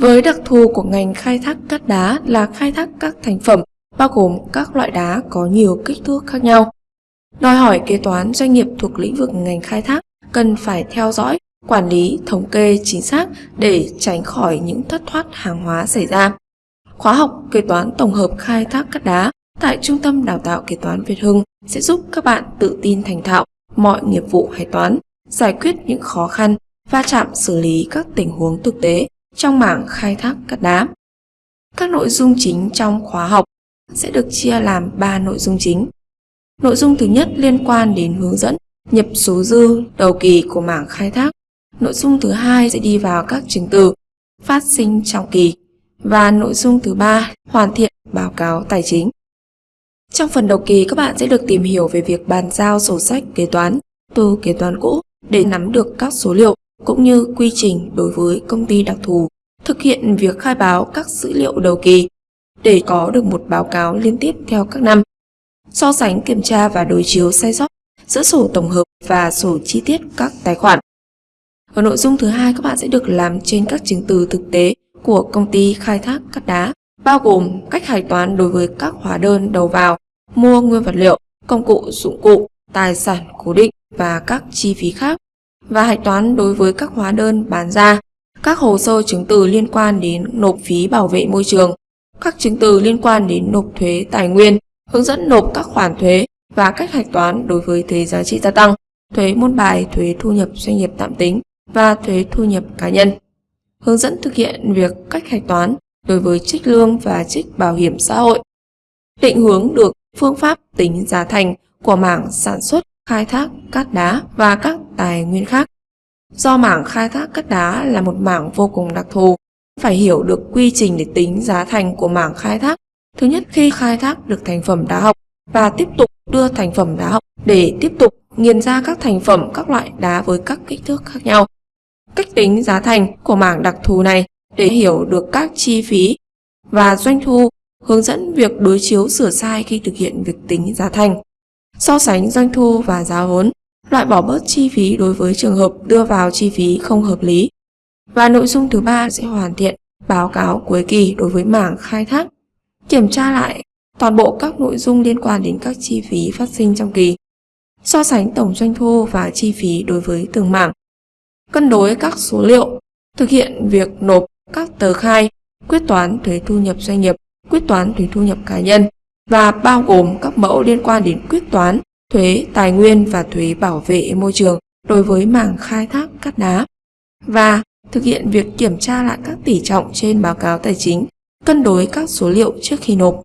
Với đặc thù của ngành khai thác cát đá là khai thác các thành phẩm bao gồm các loại đá có nhiều kích thước khác nhau. Đòi hỏi kế toán doanh nghiệp thuộc lĩnh vực ngành khai thác cần phải theo dõi, quản lý, thống kê chính xác để tránh khỏi những thất thoát hàng hóa xảy ra. Khóa học kế toán tổng hợp khai thác cát đá tại Trung tâm Đào tạo Kế toán Việt Hưng sẽ giúp các bạn tự tin thành thạo mọi nghiệp vụ hải toán, giải quyết những khó khăn, va chạm xử lý các tình huống thực tế trong mảng khai thác cát đá. Các nội dung chính trong khóa học sẽ được chia làm 3 nội dung chính. Nội dung thứ nhất liên quan đến hướng dẫn, nhập số dư, đầu kỳ của mảng khai thác. Nội dung thứ hai sẽ đi vào các chứng từ phát sinh trong kỳ và nội dung thứ ba, hoàn thiện báo cáo tài chính. Trong phần đầu kỳ, các bạn sẽ được tìm hiểu về việc bàn giao sổ sách kế toán từ kế toán cũ để nắm được các số liệu cũng như quy trình đối với công ty đặc thù, thực hiện việc khai báo các dữ liệu đầu kỳ để có được một báo cáo liên tiếp theo các năm. So sánh kiểm tra và đối chiếu sai sót giữa sổ tổng hợp và sổ chi tiết các tài khoản. Ở nội dung thứ hai các bạn sẽ được làm trên các chứng từ thực tế của công ty khai thác cát đá, bao gồm cách hạch toán đối với các hóa đơn đầu vào, mua nguyên vật liệu, công cụ dụng cụ, tài sản cố định và các chi phí khác và hạch toán đối với các hóa đơn bán ra, các hồ sơ chứng từ liên quan đến nộp phí bảo vệ môi trường, các chứng từ liên quan đến nộp thuế tài nguyên, hướng dẫn nộp các khoản thuế và cách hạch toán đối với thuế giá trị gia tăng, thuế môn bài, thuế thu nhập doanh nghiệp tạm tính và thuế thu nhập cá nhân. Hướng dẫn thực hiện việc cách hạch toán đối với trích lương và trích bảo hiểm xã hội. Định hướng được phương pháp tính giá thành của mảng sản xuất, khai thác cát đá và các tài nguyên khác. Do mảng khai thác cát đá là một mảng vô cùng đặc thù, phải hiểu được quy trình để tính giá thành của mảng khai thác. Thứ nhất khi khai thác được thành phẩm đá học và tiếp tục đưa thành phẩm đá học để tiếp tục nghiền ra các thành phẩm các loại đá với các kích thước khác nhau. Cách tính giá thành của mảng đặc thù này để hiểu được các chi phí và doanh thu, hướng dẫn việc đối chiếu sửa sai khi thực hiện việc tính giá thành, so sánh doanh thu và giá vốn, loại bỏ bớt chi phí đối với trường hợp đưa vào chi phí không hợp lý. Và nội dung thứ ba sẽ hoàn thiện báo cáo cuối kỳ đối với mảng khai thác, kiểm tra lại toàn bộ các nội dung liên quan đến các chi phí phát sinh trong kỳ, so sánh tổng doanh thu và chi phí đối với từng mảng, cân đối các số liệu, thực hiện việc nộp các tờ khai, quyết toán thuế thu nhập doanh nghiệp, quyết toán thuế thu nhập cá nhân và bao gồm các mẫu liên quan đến quyết toán, thuế tài nguyên và thuế bảo vệ môi trường đối với mảng khai thác cát đá và thực hiện việc kiểm tra lại các tỷ trọng trên báo cáo tài chính, cân đối các số liệu trước khi nộp.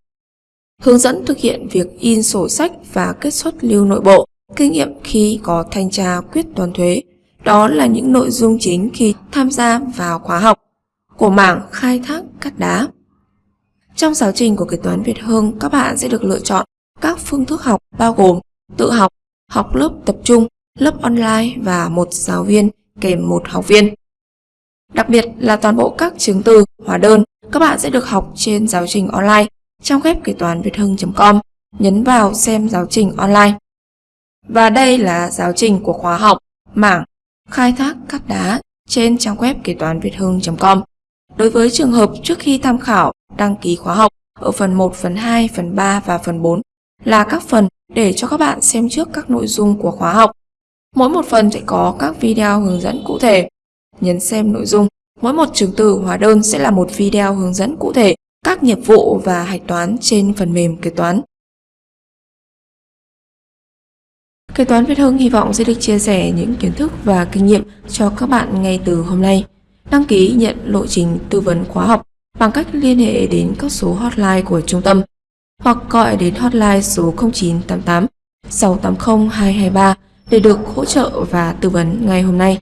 Hướng dẫn thực hiện việc in sổ sách và kết xuất lưu nội bộ, kinh nghiệm khi có thanh tra quyết toán thuế. Đó là những nội dung chính khi tham gia vào khóa học của mảng khai thác cát đá. Trong giáo trình của kế toán Việt Hưng, các bạn sẽ được lựa chọn các phương thức học bao gồm tự học, học lớp tập trung, lớp online và một giáo viên kèm một học viên. Đặc biệt là toàn bộ các chứng từ, hóa đơn các bạn sẽ được học trên giáo trình online trong web kế toán việt hưng.com. Nhấn vào xem giáo trình online. Và đây là giáo trình của khóa học mảng khai thác cát đá trên trang web kế toán việt hưng.com. Đối với trường hợp trước khi tham khảo đăng ký khóa học ở phần 1, phần 2, phần 3 và phần 4 là các phần để cho các bạn xem trước các nội dung của khóa học. Mỗi một phần sẽ có các video hướng dẫn cụ thể. Nhấn xem nội dung. Mỗi một chứng từ hóa đơn sẽ là một video hướng dẫn cụ thể các nghiệp vụ và hạch toán trên phần mềm kế toán. Kế toán Việt Hưng hy vọng sẽ được chia sẻ những kiến thức và kinh nghiệm cho các bạn ngay từ hôm nay. Đăng ký nhận lộ trình tư vấn khóa học bằng cách liên hệ đến các số hotline của trung tâm hoặc gọi đến hotline số 0988 680 223 để được hỗ trợ và tư vấn ngay hôm nay.